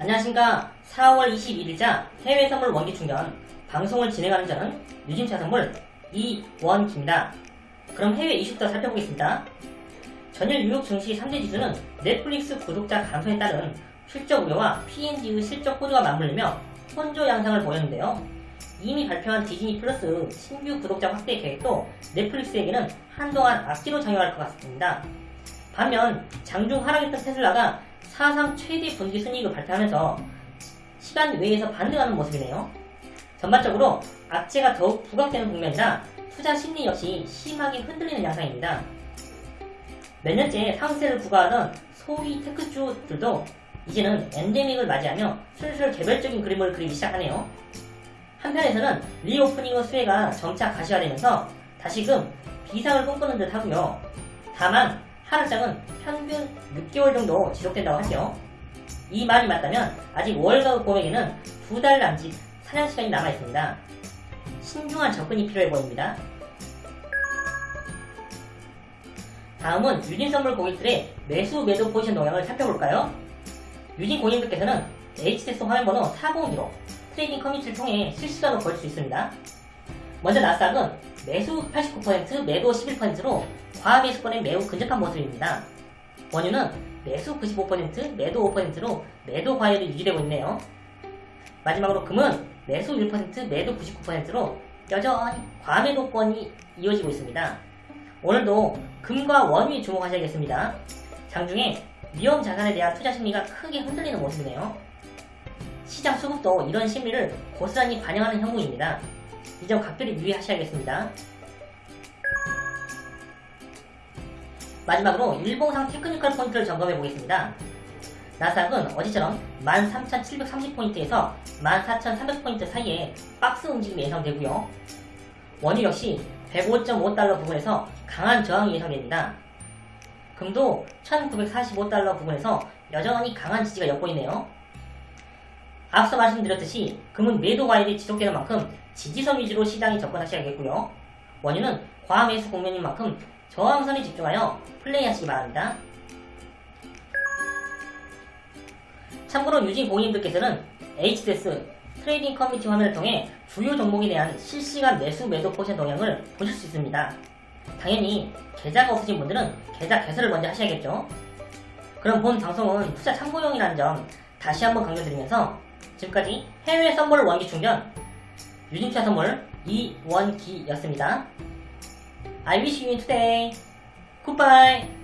안녕하십니까 4월 21일자 해외 선물 원기 충전 방송을 진행하는 저는 유진차 선물 이원기입니다. 그럼 해외 이슈부터 살펴보겠습니다. 전일 뉴욕 증시 3대 지수는 넷플릭스 구독자 감소에 따른 실적 우려와 P&G의 실적 호조가 맞물리며 혼조 양상을 보였는데요. 이미 발표한 디즈니 플러스 신규 구독자 확대 계획도 넷플릭스에게는 한동안 앞뒤로 작용할 것 같습니다. 반면 장중 하락했던 테슬라가 사상 최대 분기 순이익을 발표하면서 시간 외에서 반등하는 모습이네요. 전반적으로 악재가 더욱 부각되는 국면이라 투자 심리 역시 심하게 흔들리는 양상입니다. 몇 년째 상승세를 구가하던 소위 테크주들도 이제는 엔데믹을 맞이하며 슬슬 개별적인 그림을 그리기 시작하네요. 한편에서는 리오프닝의 수혜가 점차 가시화되면서 다시금 비상을 꿈꾸는 듯 하고요. 다만 하락장은 평균 6개월 정도 지속된다고 하죠. 이 말이 맞다면 아직 월가구 고액에는 두 달 남짓 사냥 시간이 남아 있습니다. 신중한 접근이 필요해 보입니다. 다음은 유진 선물 고객들의 매수 매도 포지션 동향을 살펴볼까요? 유진 고객님들께서는 HTS 화면번호 402로 트레이딩 커뮤니티를 통해 실시간으로 볼 수 있습니다. 먼저 나스닥은 매수 89%, 매도 11%로 과매수권에 매우 근접한 모습입니다. 원유는 매수 95%, 매도 5%로 매도 과열이 유지되고 있네요. 마지막으로 금은 매수 1%, 매도 99%로 여전히 과매도권이 이어지고 있습니다. 오늘도 금과 원유에 주목하셔야겠습니다. 장중에 위험 자산에 대한 투자 심리가 크게 흔들리는 모습이네요. 시장 수급도 이런 심리를 고스란히 반영하는 형국입니다. 이 점 각별히 유의하셔야겠습니다. 마지막으로 일봉상 technical 포인트를 점검해 보겠습니다. 나스닥은 어제처럼 13,730포인트에서 14,300포인트 사이에 박스 움직임이 예상되고요. 원유 역시 105.5달러 부분에서 강한 저항이 예상됩니다. 금도 1945달러 부분에서 여전히 강한 지지가 엿보이네요. 앞서 말씀드렸듯이 금은 매도 과열이 지속되는 만큼 지지선 위주로 시장에 접근하셔야겠고요. 원유는 과매수 국면인 만큼 저항선에 집중하여 플레이하시기 바랍니다. 참고로 유진 고객님들께서는 HTS 트레이딩 커뮤니티 화면을 통해 주요 종목에 대한 실시간 매수 매도 포지션 동향을 보실 수 있습니다. 당연히 계좌가 없으신 분들은 계좌 개설을 먼저 하셔야겠죠. 그럼 본 방송은 투자 참고용이라는 점 다시 한번 강조드리면서 지금까지 해외 선물 원기 충전 유진투자 선물 이원기였습니다. I wish you today. Goodbye.